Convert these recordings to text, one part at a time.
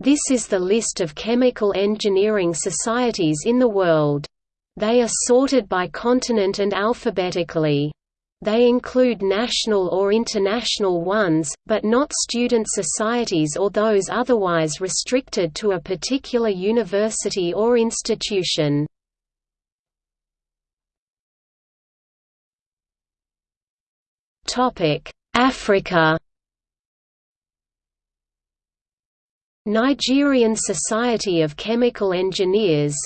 This is the list of chemical engineering societies in the world. They are sorted by continent and alphabetically. They include national or international ones, but not student societies or those otherwise restricted to a particular university or institution. Africa Nigerian Society of Chemical Engineers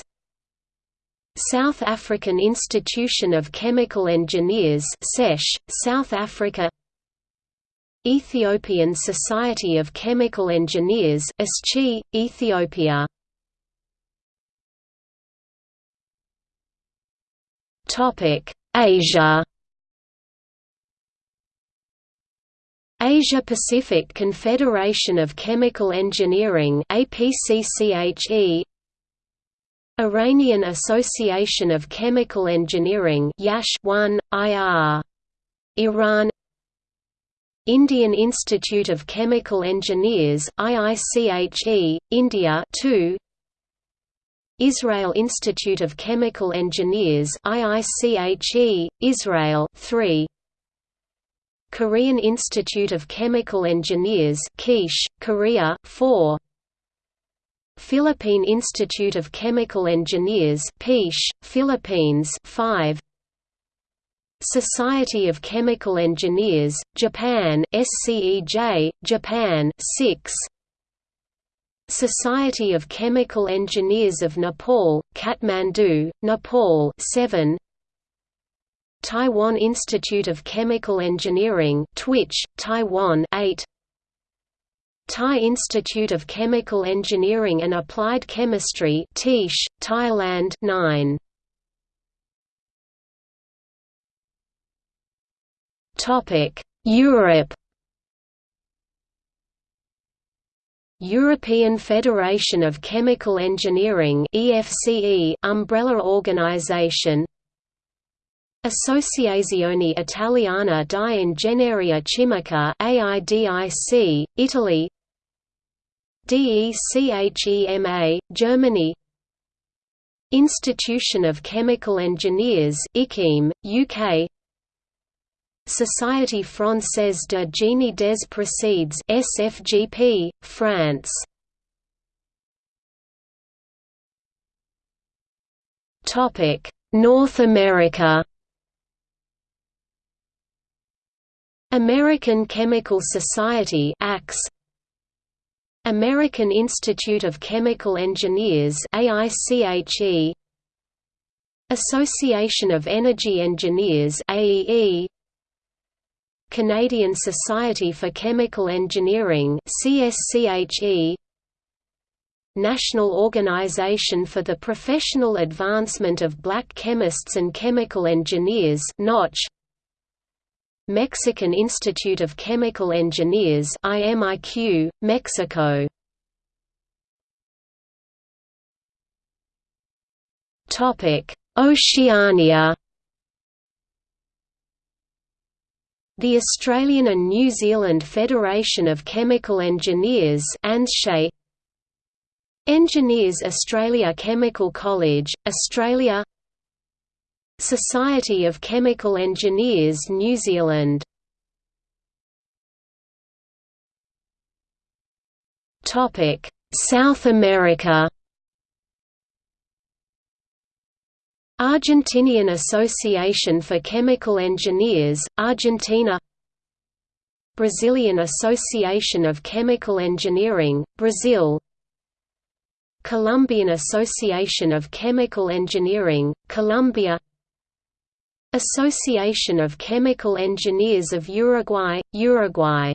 South African Institution of Chemical Engineers SECH, South Africa Ethiopian Society of Chemical Engineers ESCHI, Ethiopia. Asia Asia-Pacific Confederation of Chemical Engineering APCCHE Iranian Association of Chemical Engineering YASH 1 IR Iran Indian Institute of Chemical Engineers IICHE India 2 Israel Institute of Chemical Engineers IICHE Israel 3 Korean Institute of Chemical Engineers Kish, Korea 4 Philippine Institute of Chemical Engineers Pish, Philippines 5 Society of Chemical Engineers, Japan SCEJ, Japan 6 Society of Chemical Engineers of Nepal, Kathmandu, Nepal 7 Taiwan Institute of Chemical Engineering Twitch, Taiwan 8 Thai Institute of Chemical Engineering and Applied Chemistry Tish, Thailand 9 Topic Europe. European Federation of Chemical Engineering EFCE umbrella organization Associazione Italiana di Ingegneria Chimica AIDIC, Italy DECHEMA, Germany Institution of Chemical Engineers ICHEM, UK Société Française de Génie des Procedes SFGP, France North America American Chemical Society American Institute of Chemical Engineers AICHE Association of Energy Engineers AEE Canadian Society for Chemical Engineering CSCHE National Organization for the Professional Advancement of Black Chemists and Chemical Engineers NOCH Mexican Institute of Chemical Engineers IMIQ, Mexico. Oceania. The Australian and New Zealand Federation of Chemical Engineers Engineers Australia Chemical College, Australia Society of Chemical Engineers New Zealand. South America. Argentinian Association for Chemical Engineers, Argentina. Brazilian Association of Chemical Engineering, Brazil. Colombian Association of Chemical Engineering, Colombia Association of Chemical Engineers of Uruguay, Uruguay